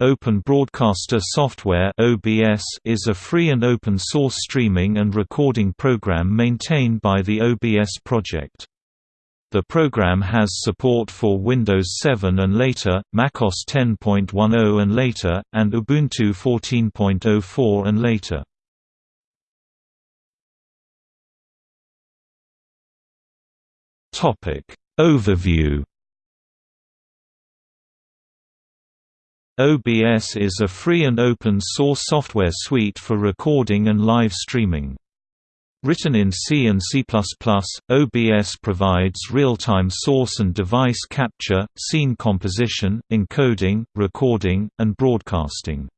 Open Broadcaster Software (OBS) is a free and open source streaming and recording program maintained by the OBS project. The program has support for Windows 7 and later, macOS 10.10 and later, and Ubuntu 14.04 and later. Topic Overview OBS is a free and open source software suite for recording and live streaming. Written in C and C++, OBS provides real-time source and device capture, scene composition, encoding, recording, and broadcasting.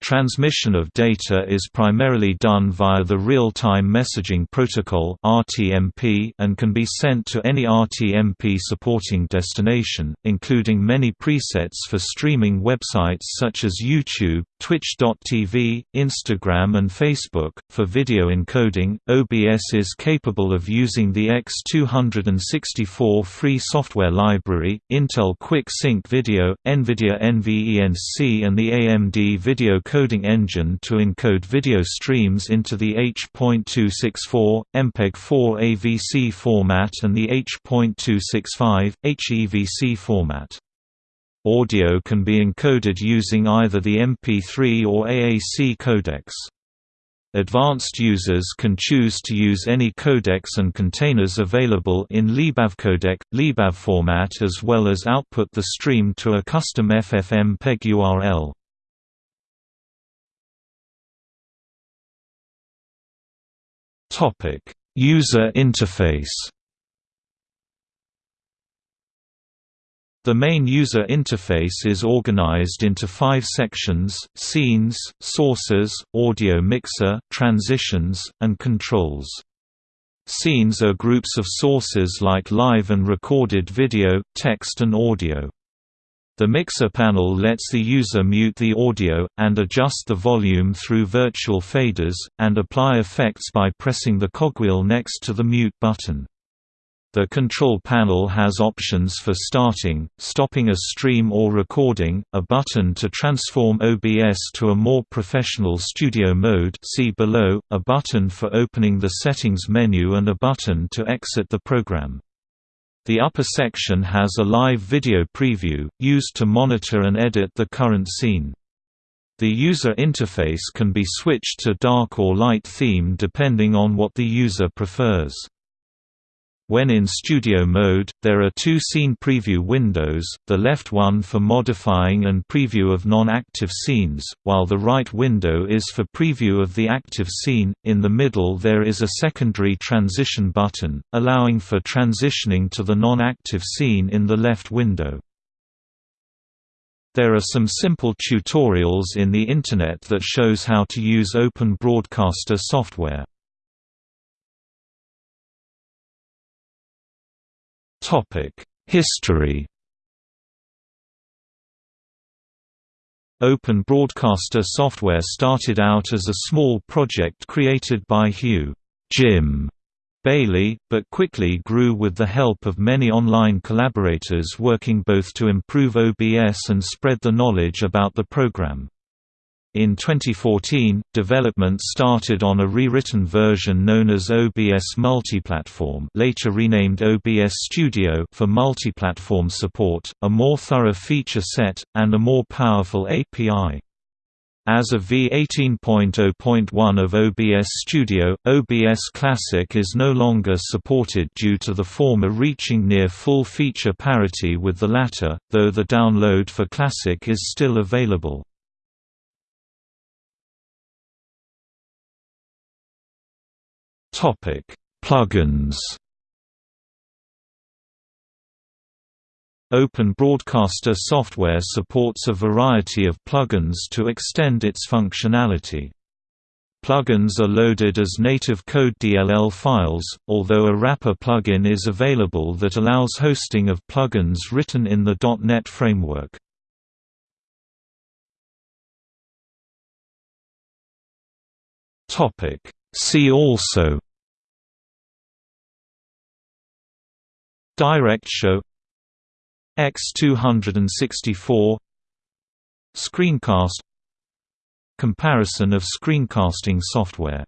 Transmission of data is primarily done via the Real-Time Messaging Protocol and can be sent to any RTMP supporting destination, including many presets for streaming websites such as YouTube, Twitch.tv, Instagram and Facebook. For video encoding, OBS is capable of using the X264 free software library, Intel Quick Sync Video, NVIDIA NVENC and the AMD Video Coding Engine to encode video streams into the H.264, MPEG-4 AVC format and the H.265, HEVC format. Audio can be encoded using either the MP3 or AAC codecs. Advanced users can choose to use any codecs and containers available in libavcodec, libavformat as well as output the stream to a custom FFmpeg URL. Topic: User interface. The main user interface is organized into five sections, scenes, sources, audio mixer, transitions, and controls. Scenes are groups of sources like live and recorded video, text and audio. The mixer panel lets the user mute the audio, and adjust the volume through virtual faders, and apply effects by pressing the cogwheel next to the mute button. The control panel has options for starting, stopping a stream or recording, a button to transform OBS to a more professional studio mode see below, a button for opening the settings menu and a button to exit the program. The upper section has a live video preview, used to monitor and edit the current scene. The user interface can be switched to dark or light theme depending on what the user prefers. When in studio mode, there are two scene preview windows, the left one for modifying and preview of non-active scenes, while the right window is for preview of the active scene. In the middle there is a secondary transition button, allowing for transitioning to the non-active scene in the left window. There are some simple tutorials in the Internet that shows how to use Open Broadcaster software. History Open Broadcaster software started out as a small project created by Hugh Jim Bailey, but quickly grew with the help of many online collaborators working both to improve OBS and spread the knowledge about the program. In 2014, development started on a rewritten version known as OBS Multiplatform later renamed OBS Studio for multiplatform support, a more thorough feature set, and a more powerful API. As of v18.0.1 of OBS Studio, OBS Classic is no longer supported due to the former reaching near full feature parity with the latter, though the download for Classic is still available. Topic: Plugins. Open Broadcaster software supports a variety of plugins to extend its functionality. Plugins are loaded as native code DLL files, although a wrapper plugin is available that allows hosting of plugins written in the .NET framework. See also DirectShow X264 Screencast Comparison of screencasting software